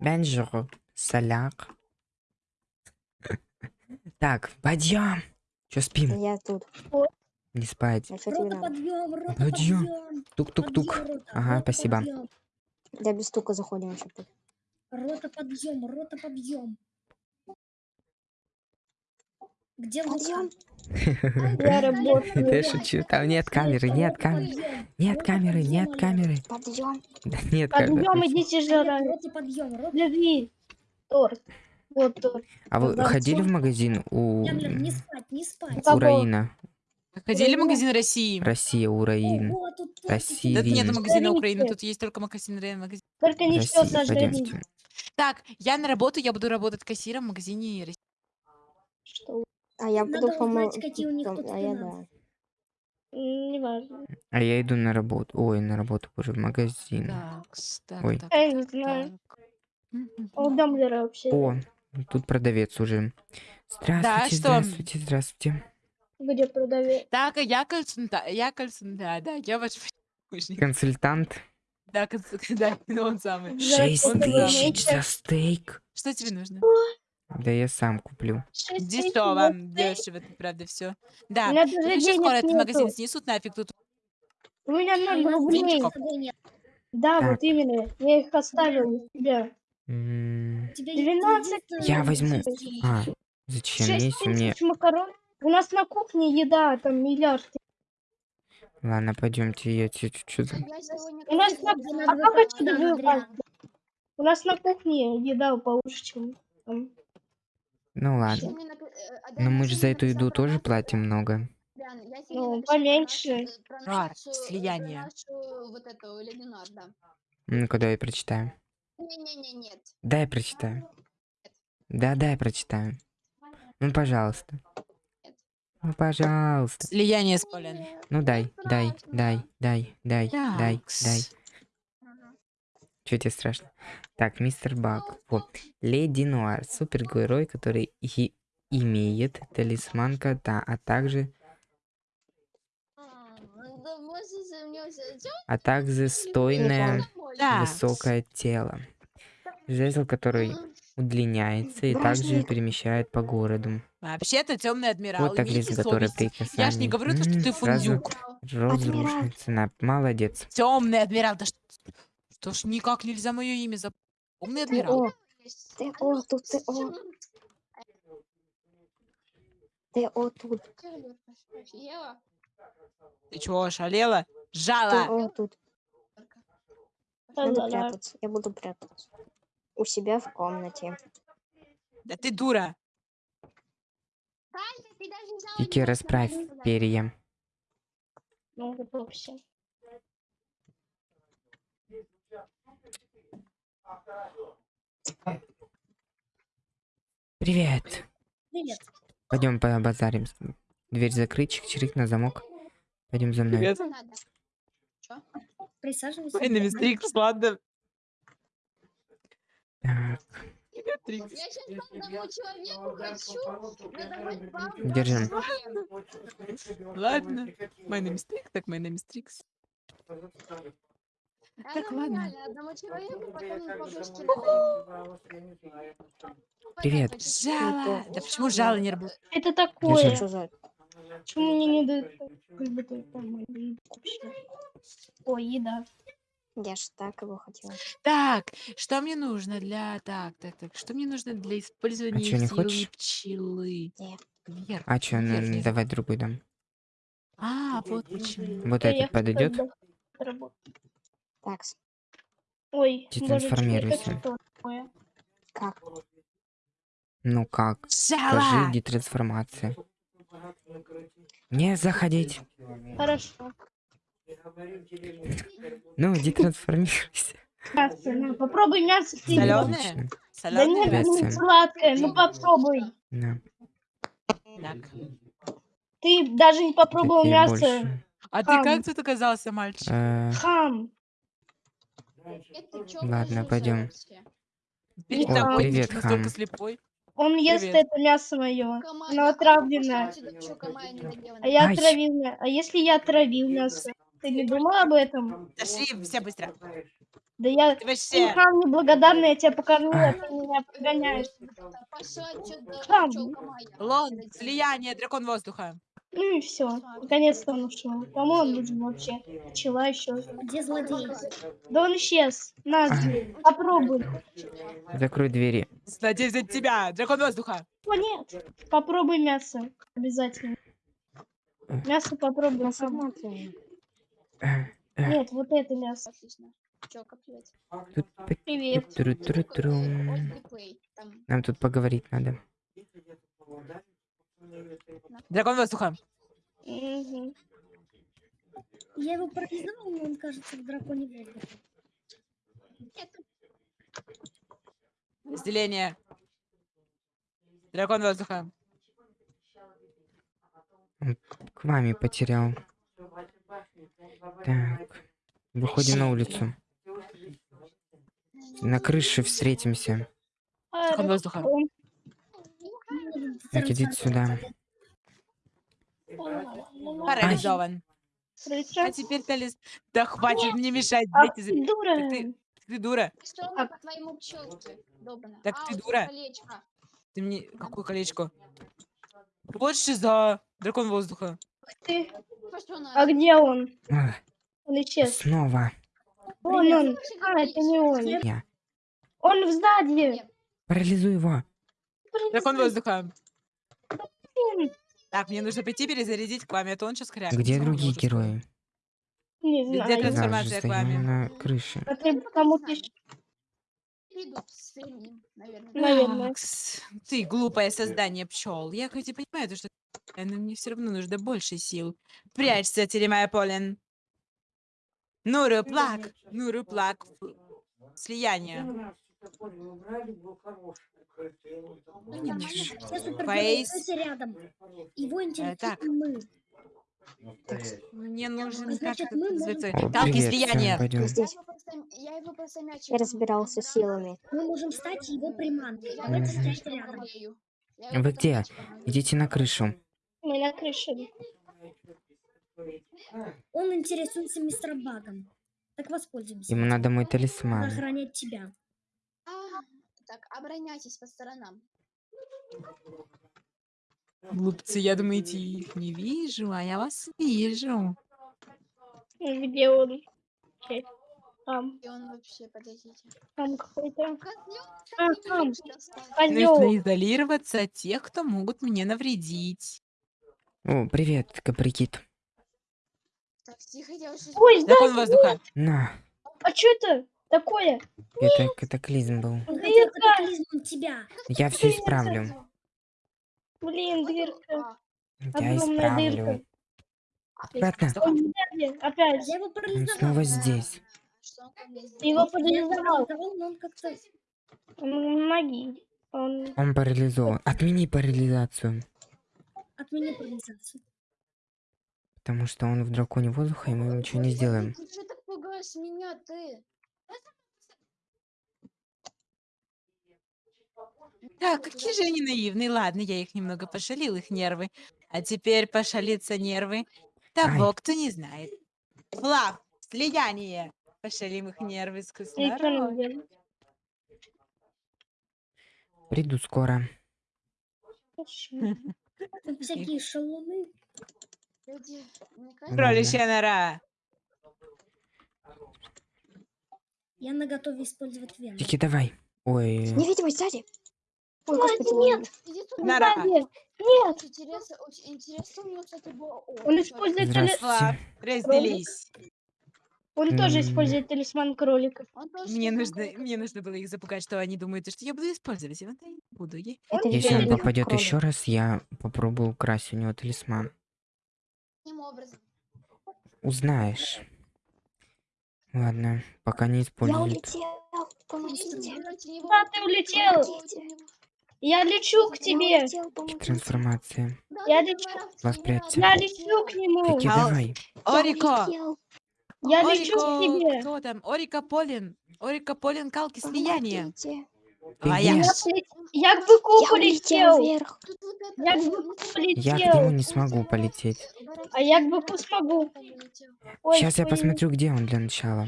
Бенжур. Соляк. Так, подъем. Че спим? Я тут. Не спать. А Рота подъем, рота Подъем. Тук-тук-тук. Ага, спасибо. Да без стука заходим. Рота подъем, рота подъем. Где Подъем. Лука? Я работаю. Я шучу, там нет камеры, нет камеры. Нет камеры, нет камеры. Подъем. Да нет камеры. Подъем, идите подъем, Лежи. Торт. Вот торт. А вы ходили в магазин у, не спать, не спать. у? Раина? Ходили в магазин России? Россия, у Раин. Ого, тут тортики. Россия. Да тут нет магазина Украины, тут есть только магазин Ре- магазин. Только не все. Так, я на работу, я буду работать кассиром в магазине России. Что? А я Надо буду узнать, помогать. какие у них тут А я финансы. да. М, Неважно. А я иду на работу. Ой, на работу, боже, в магазин. Так, так, Ой. так, Я не так, знаю. так. Мгм. А у вообще. О, тут продавец уже. Здравствуйте, что? здравствуйте, здравствуйте. Где продавец? Так, а я консульта, я консульта, да, да, я ваш помощник. Консультант. Да, консультант, да, он самый. Шесть он тысяч за стейк. Что тебе нужно? Да я сам куплю. Дешево, дешево, правда все. У Да, ну еще скоро этот магазин снесут нафиг тут. У меня ноль у рублей. Да, Так. вот именно. Я их оставил у тебя. М, У тебя 12 есть кредит, Я возьму. А, зачем? Мне... тысяч макарон. У нас на кухне еда, там миллиард. Ладно, пойдемте, я тебе чуть-чуть... У нас на... А как отсюда? У нас на кухне еда получше, чем там. Ну ладно. Но мы же за эту еду тоже платим много. Ну, поменьше. Рар, слияние. Вот эту Ленинар, да. Ну-ка, давай прочитаю. Не-не-не, нет. Дай прочитаю. Да, дай прочитаю. Ну, пожалуйста. Ну, пожалуйста. Слияние с полем. Ну, дай, дай, дай, дай, дай, дай, дай. Чё тебе страшно? Так, мистер Бак. Вот. Леди Нуар. Супергерой, который и имеет талисман кота, а также, а также стойное Да. высокое тело. Жезл, который удлиняется и также перемещает по городу. Вообще-то темный адмирал. Вот так лист, который совесть. при Я ж не говорю, то, что ты фундюк. разрушится. На- Молодец. Темный адмирал. Да что, что ж никак нельзя мое имя запомнить. Темный Ты адмирал. о. Ты о, тут ты о. Ты о, тут. Ты чего, ошалела? Ты Жала. о, тут. Надо прятаться. Я буду прятаться. У себя в комнате. Да ты дура. Кики, не расправь перья. Ну, готовься. Привет. Привет. Пойдем побазарим. Дверь закрыть, чик-чирик на замок. Пойдем за мной. Привет. Надо. Присаживайся. Ой, на Трикс, ладно. Так, Трикс. Я сейчас одному человеку хочу надавать вам Держим. Ладно. Is Trix, так my name Trix. Так, ладно. Одному человеку, потом подушки Привет. Жала. Да почему жало не работает? Это такое. Что. Почему мне не дают как бы? Ой, еда. Я ж так его хотела. Так, что мне нужно для... Так, так, так. Что мне нужно для использования чё, не силы хочешь? пчелы? Нет. Вверх. А чё, ну, вверх, давай другой дам. А, вот почему. Вот этот подойдет? Так, Ой, это трансформируйся. как? Ну как? Жала! Скажи, детрансформация. Не заходить. Хорошо. Ну, детрансформируйся. Мясо, на, попробуй мясо ты. Солёное? Отлично. Да Соленое? нет, не сладкое, ну попробуй. Да. Так. Ты даже не попробовал мясо. больше. А ты как тут оказался, мальчик? Э, Хам. Ладно, пойдем. О, привет, хам. слепой. Он ест Привет. это мясо мое. Оно отравленное. А я мясо. А если я отравил мясо? Ты не думал об этом? Пошли все быстро. Да я Ты вообще... хам неблагодарный, я тебя покормил, А. ты меня прогоняешь. Хам. Лон, слияние, дракон воздуха. Ну и все. Наконец-то он ушел. Кому он нужен вообще? Пчела еще. Где злодей? Да он исчез. На, А. попробуй. Закрой двери. Надеюсь взять тебя, дракон воздуха. О, нет. Попробуй мясо. Обязательно. Мясо попробуй. Нет, вот это мясо. Отлично. Привет. тут Привет. Острый плей. Там Нам тут поговорить надо. Дракон воздуха. Я его парализовал, но он кажется в драконе воздуха. Разделение. Дракон воздуха. К маме потерял. Так. Выходим на улицу. На крыше встретимся. Дракон воздуха. Он- Так, иди сюда. Парализован. А теперь талис... Да хватит мне мешать, Ах дети. ты дура. ты- Ты дура. Что она по твоему пчелке? Добрана. Так а, ты дура. колечко. Ты мне... Какое колечко? Вот за дракон воздуха. Ух ты. А где он? Ах, Он исчез. Снова. Вон он. А, это не он. Я. Он в здании. Парализуй его. Дракон воздуха. Так, мне нужно пойти перезарядить к вами, а то он сейчас хрякнет. Где другие герои? Не Где знаю. трансформация? Я же к вами. стою на крыше. А ты кому пишешь? Наверное. Макс, ты глупое создание пчел. Я хоть и понимаю, то, что но мне все равно нужно больше сил. Прячься, Теремая Полин. Нуру плак, Нуру плак. Слияние. Ну, нормально. Все супергерои рядом. Его так. интересует мы. Мне нужен Значит, как мы это можем- привет, слияния. всем, пойдем. Я его просто, я его просто мячиком. Я разбирался силами. Мы можем стать его приманкой. Давайте стоять рядом. Вы где? Идите на крышу. Мы на крыше. Он интересуется мистер Багом. Так воспользуемся. Ему надо мой талисман. охранять тебя. Так, обороняйтесь по сторонам. Глупцы, я думаете, их не вижу, а я вас вижу. Где он? Там. И он вообще, подождите. Там какой-то. А, там. Нужно изолироваться от тех, кто могут мне навредить. О, привет, Каприкит. Так, тихо, я уже... Ой, сзади. воздуха. На, А что это такое? это катаклизм был. Дверка. катаклизмом тебя. Я все исправлю. Блин, дверка. А, Я исправлю. дырка. Сзади. Опять. Я его Он снова здесь. Его парализовал. он как-то... Он ноги. Он... Он парализован. Отмени парализацию. Отмени парализацию. Потому что он в драконе воздуха, и мы ничего не сделаем. Ты что так пугаешь меня, ты? Так, какие же они наивные. Ладно, я их немного пошалил, их нервы. А теперь пошалится нервы того, кто не знает. Флаг, слияние. Пошалим их нервы с делать? Приду скоро. Всякие шалуны. Кроличья нора. Я на готове использовать вену. Тики, давай. Ой, Невидимость сзади. Ой, господи, нет. Нет. Очень интересно, очень интересно, у него, кстати, было... О, Он использует здравствуйте. Разделись. Он тоже использует талисман кроликов. Мне нужно, мне нужно было их запугать, что они думают, что я буду использовать. И вот я буду. Я- Это Если он попадет еще раз, я попробую украсть у него талисман. Образом. Узнаешь. Ладно, пока не Я использует. улетел. Помогите. Да, ты улетел. Помогите. Я лечу к Я тебе. Трансформация. Я лечу. Воспрячься. Я лечу к нему. Ау. давай. Я Орико! Я лечу к Орико! тебе. Кто там? Орика Полин. Орика Полин, калки. Ты А я Я, я к быку Я полетел. вверх. Я к быку это- Я к полетел. нему не смогу полететь. А як би смогу? Ой, Сейчас я посмотрю, где он для начала.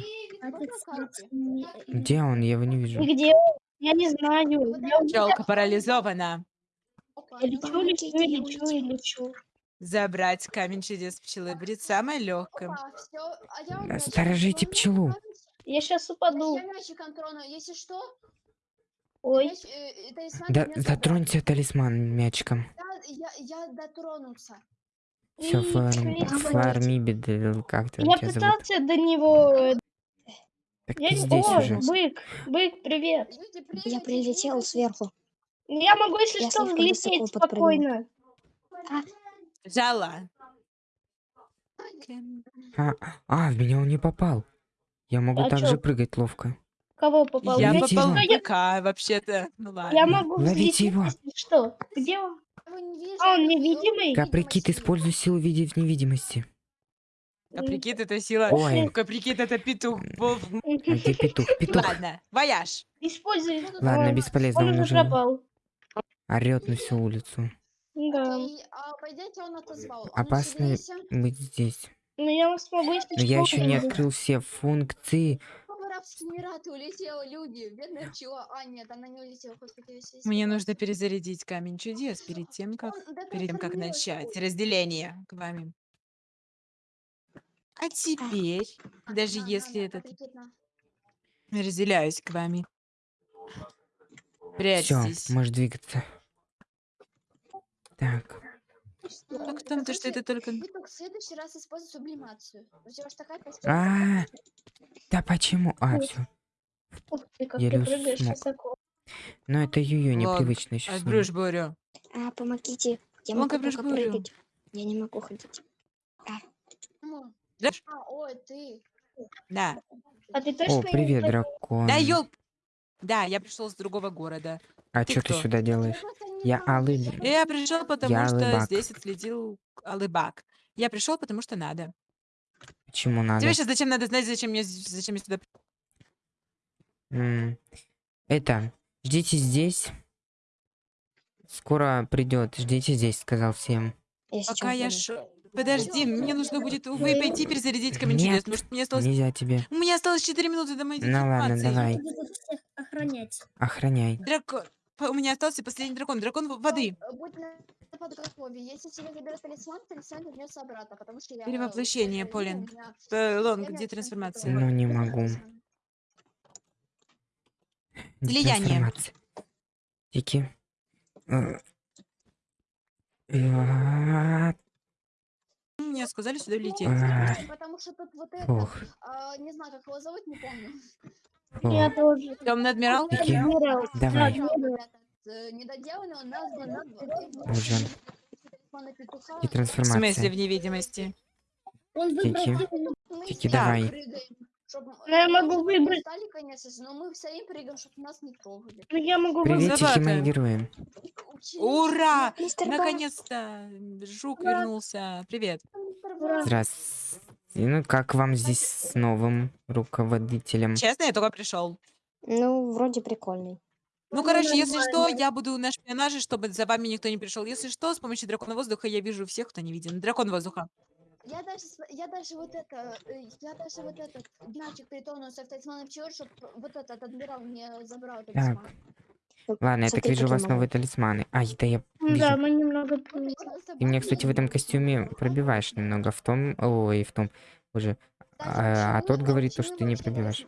Где он? Я его не вижу. Где он? Я не знаю. Я Пчелка парализована. Я лечу, лечу, лечу, лечу. Забрать камень чудес пчелы будет самое легкое. а сторожите пчелу. Я сейчас щас упаду. Я мячиком трону, если что, Ой, э, э, талисман Да, затронься талисман мячиком. Я, я, я дотронулся. Все, и слизь. флармибед, или как ты Я пытался до него... Так Я... ты здесь О, уже. бык, бык, привет. Я прилетел сверху. Я могу, если Я что, взлететь спокойно. Жала. А, а, в меня он не попал. Я могу А также прыгать ловко. Кого попал? Я Ловите попал его. БК, вообще-то. Ну ладно. Я могу Ловите взлететь, его. что. Где он? Я не А, он я невидимый? Каприкит, используй силу в виде в невидимости. Каприкит это сила. Ой. Каприкит это петух. Где петух? Петух. Ладно, вояж. Используй. Ладно, бесполезно, Он он уже пропал. орет на всю улицу. Да. И, а, по идее, он отозвал. Ну, Опасно быть здесь. Но я вас если Но я еще не открыл все функции. в Арабские Эмираты улетела, люди. Бедная пчела. А, нет, она не улетела. Мне нужно перезарядить камень чудес перед тем, как перед тем, как начать разделение к вами. А теперь, даже если этот разделяюсь к вами. Все, Прячьтесь. можешь двигаться. Так, Что? Как там то, что Короче, это только... Вы только в следующий раз используйте сублимацию. У тебя ж такая костюм. А, да почему? А, все. Ух ты, как Еле ты прыгаешь смог. высоко. Но это Юю Ладно, непривычно еще. А брюш борю. А, помогите. Я могу как только прыгать. Я не могу ходить. Да? А, ой, ты. Да. А ты точно О, привет, дракон. Да, ёлк. Да, я пришел с другого города. А ты что ты кто? сюда делаешь? Я просто не Я знаю, Алый. зачем. Я пришел, потому Я что Алыбак. здесь отследил Алыбак. Я пришел, потому что надо. Почему надо? Тебе сейчас зачем надо знать, зачем я, з- зачем я сюда... М, Это, ждите здесь. Скоро придет. Ждите здесь, сказал всем. Я сейчас Пока я буду. ш... Подожди, мне нужно будет, увы, пойти перезарядить камень Нет, чудес, потому что мне осталось... Нельзя тебе. У меня осталось 4 минуты до моей Ну ладно, деформации. давай. Буду всех охранять. Охраняй. Дракон... У меня остался последний дракон. Дракон воды. Э, Будь на подготове. Если тебе заберут талисман, талисман вернется обратно, потому что я... Перевоплощение, э, Полин. у меня- Э, Лонг, где трансформация? Ну, не могу. талисман. Влияние. Детрансформация. Тики. Э, Мне сказали сюда лететь. Потому что тут вот это... Ох, а, не знаю, как его зовут, не помню. Я тоже. Темный адмирал? Давай. Э, недоделанный, он назван... Талисмана петуха. В смысле в невидимости? Он выбрал Тики. Тики, давай. Прыгаем, чтоб, Ну, я могу выбрать. устали, конечно же, но мы все им прыгаем, чтобы нас не трогали. Ну, я могу Приветики, Собака. мои герои. Учились, Ура! Наконец-то! Жук Ура. вернулся. Привет. Ура. Здравствуйте. Ну, как вам здесь с новым руководителем? Честно, я только пришел. Ну, вроде прикольный. Ну, короче, если что, я буду на шпионаже, чтобы за вами никто не пришел. Если что, с помощью дракона воздуха я вижу всех, кто не виден. Дракон воздуха. Я даже, я даже вот это, э, я даже вот этот мячик притронулся в талисман пчелы, чтобы вот этот адмирал не забрал талисман. Ну, Ладно, я так вижу у вас новые талисманы. Ай, да я Да, вижу. мы немного... Ты меня, кстати, в этом костюме пробиваешь немного. В том... Ой, в том... Уже. А, а тот говорит то, что ты не пробиваешь.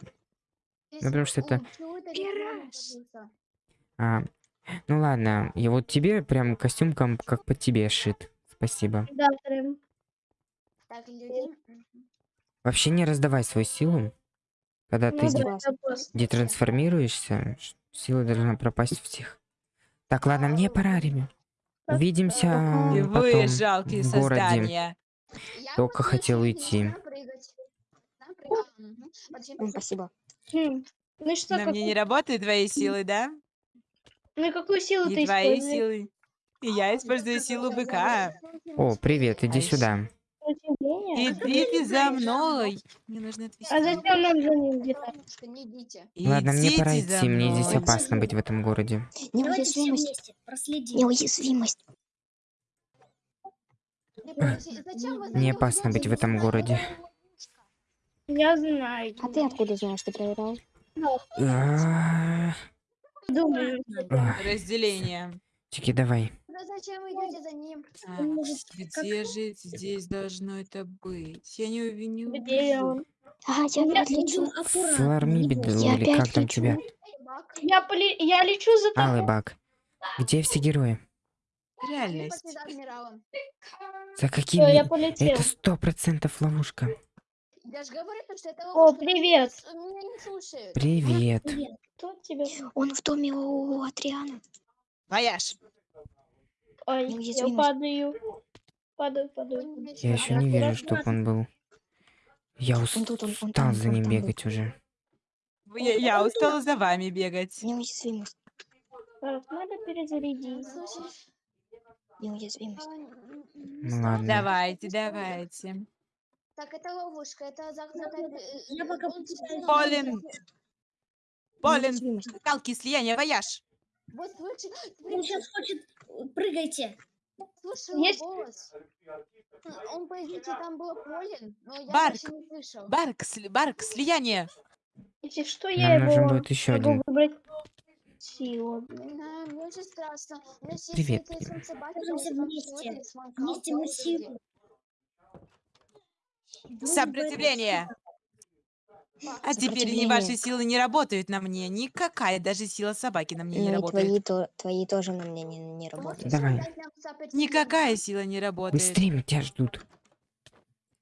Ну, потому что это-. А, ну ладно, и вот тебе прям костюм как под тебе шит. Спасибо. Да, прям. Так, люди. мгм. Вообще не раздавай свою силу. Когда ты Ну, де- да, детрансформируешься, сила должна пропасть всех. Так, ладно, мне пора, Реми. Так, Увидимся И потом вы, жалкие в городе. создания. Я Только хотел уйти. Спасибо. Хм. Ну что, На мне не работают твои силы, да? ну и какую силу ты И твои используешь? силы. И я использую силу быка. О, привет, иди А сюда. Удивление? Идите за мной. Мне нужно отвезти. А зачем нам за ним где-то? Солнышко, не идите. Ладно, мне пора идти, мне здесь опасно быть в этом городе. Неуязвимость. Неуязвимость. Ты подожди, зачем вы Не за- опасно быть в этом городе. Я знаю. А ты откуда знаешь, ты проверял? А, Думаю. Разделение. Чики, давай. Ну зачем вы идете за ним? Так, может как- где же здесь должно это быть? Я не, уви- не Где он? А, я Я опять лечу. буду аккуратно. Фларми не беду, бойся. Я или как опять там лечу. тебя? Бак, Я, поли... я лечу за тобой. Алый баг. Где все герои? Реальность. за. За Всё, какими? я полетел. Это сто процентов ловушка. Я же говорю, то, что это О, ловушка, привет. с- Меня не слушают. Привет. Привет. Кто тебя? Он в доме у Адриана. Вояж. Ой, я Неуязвимость. падаю. Падаю, падаю. Я еще не вижу, чтобы он был. Я Он тут, он- он устал за ним бегать уже. Я, я устала за вами бегать. Неуязвимость. Так, надо перезарядить. Неуязвимость. Ну ладно. Давайте, давайте. Так, это ловушка, это закрытая... э, э, Полин. Полин, скалки, слияния, вояж. Вот слышишь, Он сейчас хочет... э, Прыгайте. слышал Есть? голос. Он, по идее, там был Полин, но я Барк. вообще не слышал. Барк, сли- барк, слияние. Если что, я Нам нужен его будет еще один. выбрать силу. Очень страшно. У меня есть Привет, собаки, вместе. Вместе мы силу. Сопротивление. А теперь ни ваши Сопротивление. силы не работают на мне. Никакая даже сила собаки на мне не Ну и работает. твои, то, твои тоже на мне не, не Ты работают. Давай. дать нам сопротивление? Никакая сила не работает. Быстрее, тебя ждут.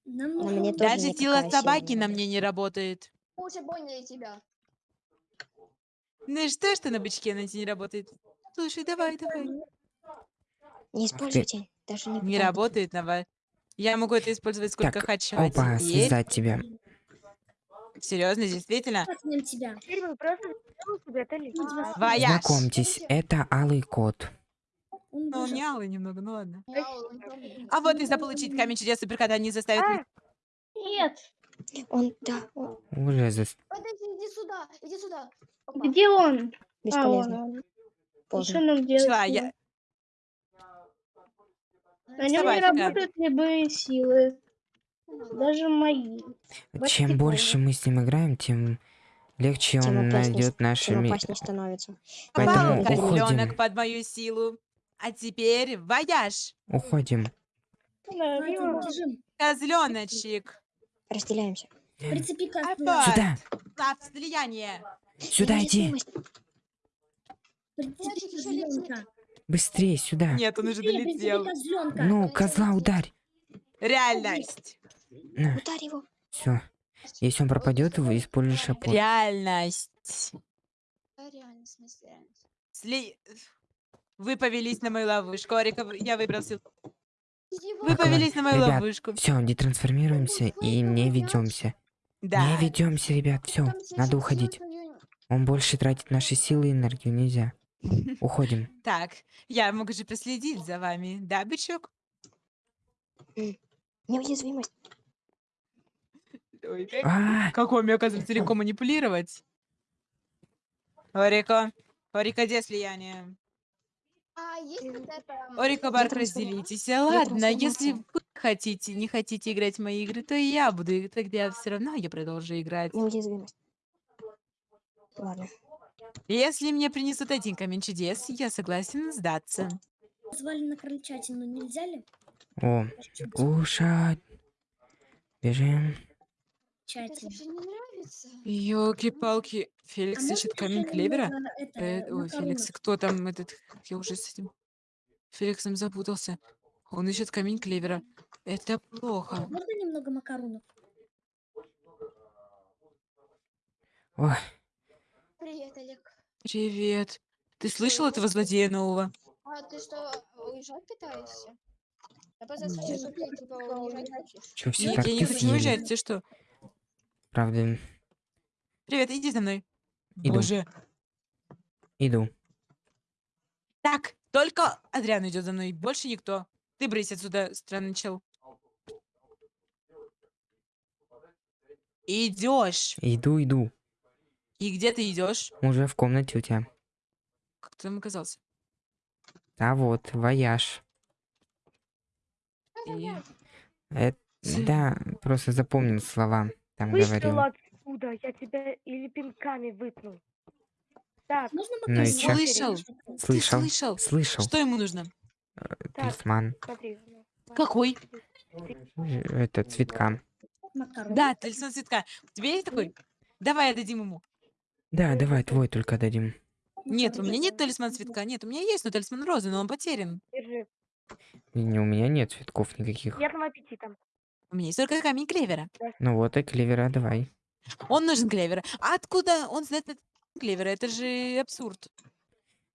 Нам На нужно мне тоже Даже никакая сила сила собаки не на мне не работает. Мы уже поняли тебя. Ну и что, что на бычке на тебе не работает? Слушай, давай, давай. Не используйте. Даже не Не пытайтесь. работает на вас. Я могу это использовать сколько Так, хочу. А Опа, теперь... связать тебя. Серьезно, действительно? Тебя. Вояж. Знакомьтесь, это Алый Кот. Он Ну, он не алый немного, ну ладно. Он А вот и заполучить камень чудес суперкота не заставит А! Нет. Он, да, он Уже за... Подожди, иди сюда, иди сюда. Опа. Где он? А, бесполезно. он. И что нам делать? Шла, я... На нем не работают любые силы. Даже мои. Чем больше мы с ним играем, тем легче Тем он найдет нашими... опаснее становится. Поэтому Попал уходим. козленок под мою силу. А теперь вояж. Уходим. Бежим. Козленочек. Разделяемся. Прицепи. Сюда! Слав слияние. Сюда иди! Быстрее сюда! Нет, он уже долетел. Ну, козла ударь! Реальность. На, Ударь его. все. Если он пропадет, вы используешь шапот. Реальность. Да, реально, в смысле, реально. Сли... Вы повелись на мою ловушку. Орика, вы- я выбрал сил. Иди Вы повелись на мою Ребят, ловушку. Все, детрансформируемся и не ведемся. Да. Не ведемся, ребят, все, Там сейчас надо уходить. Он больше тратит наши силы и энергию, нельзя. Уходим. Так, я могу же проследить за вами. Да, бычок? Неуязвимость. Ой, как, А, как вами, оказывается, легко манипулировать. Орико. Орико, где слияние? А, м, Орико, Барк, разделитесь. А, Ладно, если вы хотите, не хотите играть в мои игры, то и я буду. и Тогда все равно я продолжу играть. Ладно. Если мне принесут один камень чудес, я согласен сдаться. Звали на крольчатину, нельзя ли? о, кушать. Бежим. Это не нравится. Елки-палки. Феликс А ищет камень клевера? это, Э, Ой? Феликс, кто там этот? Я уже с этим Феликсом запутался. Он ищет камень клевера. Это плохо. Можно немного макаронов? Ой, Привет, Олег. Привет. Ты слышал этого злодея нового? А ты что, уезжать пытаешься? Я слышу, что ты типа уезжать хочешь. что, все Нет, так я не хочу уезжать. Ты что? Правда, Привет, иди за мной. Иду. Боже. иду. Так, только Адриан идет за мной. Больше никто. Ты брысь отсюда, странный чел. Идешь. Иду, иду. И где ты идешь? Уже в комнате у тебя. Как ты там оказался? А вот, вояж. И... Э, Ц- да, просто запомнил слова. Там Вышел говорил. отсюда, я тебя или пинками выпну. Так, Можно Ну и чё? Слышал? Слышал? слышал? Слышал. Что ему нужно? Талисман. смотри. ну, Какой? Э, Это цветка. Да, талисман цветка. У тебя есть такой? Давай отдадим ему. Да, давай, твой только дадим. Нет, у меня нет талисман цветка. Нет, у меня есть, но талисман розы, но он потерян. Держи. И не, у меня нет цветков никаких. Приятного аппетита. У меня есть только камень клевера. Ну вот и клевера давай. Он нужен клевера. А откуда он знает этот клевера? Это же абсурд.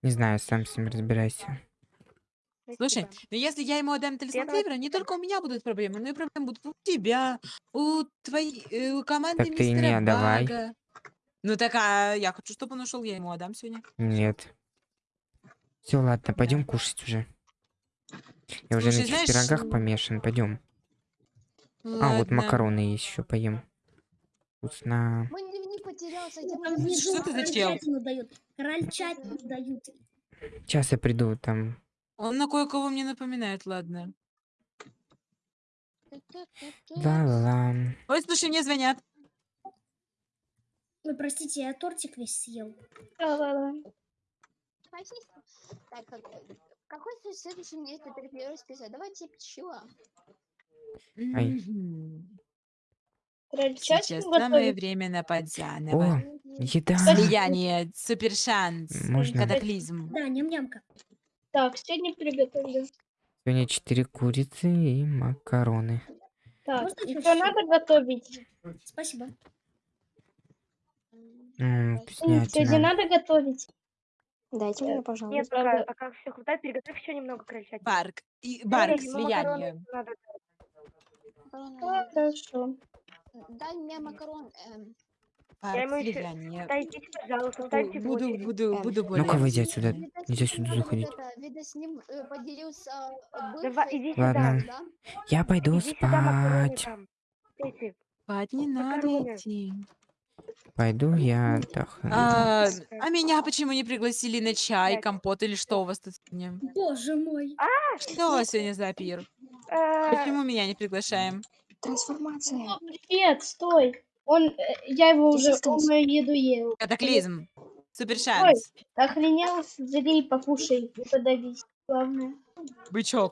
Не знаю, сам с ним разбирайся. Слушай, но если я ему отдам талисман клевера, не только у меня будут проблемы, но и проблемы будут у тебя, у твоей, э, у команды Так ты не мистера отдавай. Бага. Ну так, а я хочу, чтобы он ушел, я ему отдам сегодня. Нет. Все, ладно, пойдем кушать уже. Я уже на Слушай, этих знаешь, пирогах помешан. Пойдем. А, вот Ладно. макароны еще поем. Вкусно. Мой дневник потерялся, внизу Что ты за чел? крольчатину дают. Сейчас я приду там. Он на кое-кого мне напоминает, ладно. Ла-ла-ла. Ой, слушай, мне звонят. Ой, простите, я тортик весь съел. Да-да-да. Так, как- какой сл- следующий мне теперь первый список? Давайте пчела. Ай. Сейчас самое готовить? время напасть О, заново. еда. Слияние, супер шанс, Можно. катаклизм. Да, ням-нямка. Так, сегодня приготовлю. Сегодня четыре курицы и макароны. Так, Можно надо готовить? Спасибо. М, Сегодня Вкуснятина. надо готовить? Дайте мне, Нет, пожалуйста. пока, правда. пока все хватает, приготовь еще немного крольчатины. Барк, и, барк, Эй, ну, слияние. Макароны. Хорошо. Дай мне макарон. эм, Барк, ему ещё-. Дайте, пожалуйста, в Буду, очередь. буду, Эм, буду более. Ну-ка, выйди отсюда. видать, Нельзя сюда вот заходить. это, видать, с ним э, поделился э, Давай, бывший иди Ладно. да? Я пойду Иди сюда, макароны спать. там. Эти. Спать не надо Макароны. идти. Пойду я отдохну. А, а меня почему не пригласили на чай, компот или что у вас тут сегодня? Боже мой. Что у вас сегодня за пир? Э, Почему меня не приглашаем? Трансформация. Привет, стой. Он, э, я его уже, он мою еду ел. Катаклизм. Супер шанс. Охренел, взяли и покушай, и подавись. Главное. Бычок.